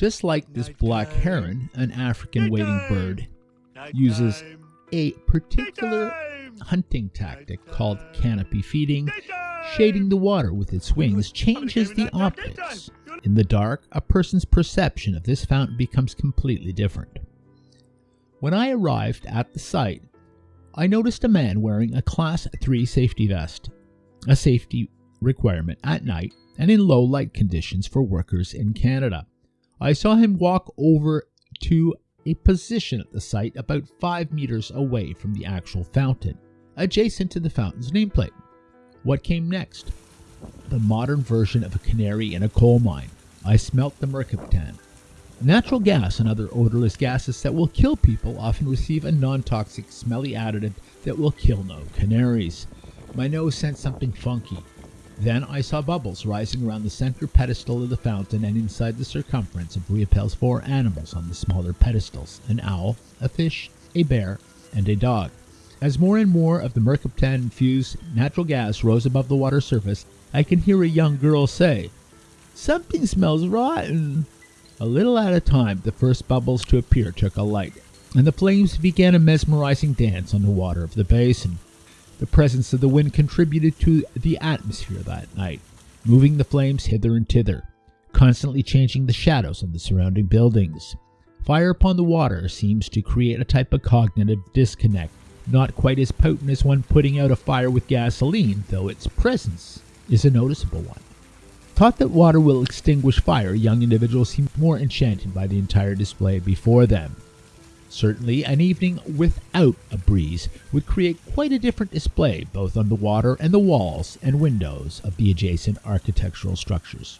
Just like this black heron, an African wading bird uses a particular hunting tactic called canopy feeding, shading the water with its wings changes the optics. In the dark, a person's perception of this fountain becomes completely different. When I arrived at the site, I noticed a man wearing a Class 3 safety vest, a safety requirement at night and in low light conditions for workers in Canada. I saw him walk over to a position at the site about 5 meters away from the actual fountain, adjacent to the fountain's nameplate. What came next? The modern version of a canary in a coal mine. I smelt the mercaptan. Natural gas and other odorless gases that will kill people often receive a non-toxic smelly additive that will kill no canaries. My nose sensed something funky. Then I saw bubbles rising around the center pedestal of the fountain and inside the circumference of Riopelle's four animals on the smaller pedestals, an owl, a fish, a bear, and a dog. As more and more of the mercaptan-infused natural gas rose above the water surface, I can hear a young girl say, Something smells rotten. A little at a time, the first bubbles to appear took a light, and the flames began a mesmerizing dance on the water of the basin. The presence of the wind contributed to the atmosphere that night, moving the flames hither and thither, constantly changing the shadows on the surrounding buildings. Fire upon the water seems to create a type of cognitive disconnect, not quite as potent as one putting out a fire with gasoline, though its presence is a noticeable one. Taught that water will extinguish fire, young individuals seemed more enchanted by the entire display before them. Certainly, an evening without a breeze would create quite a different display both on the water and the walls and windows of the adjacent architectural structures.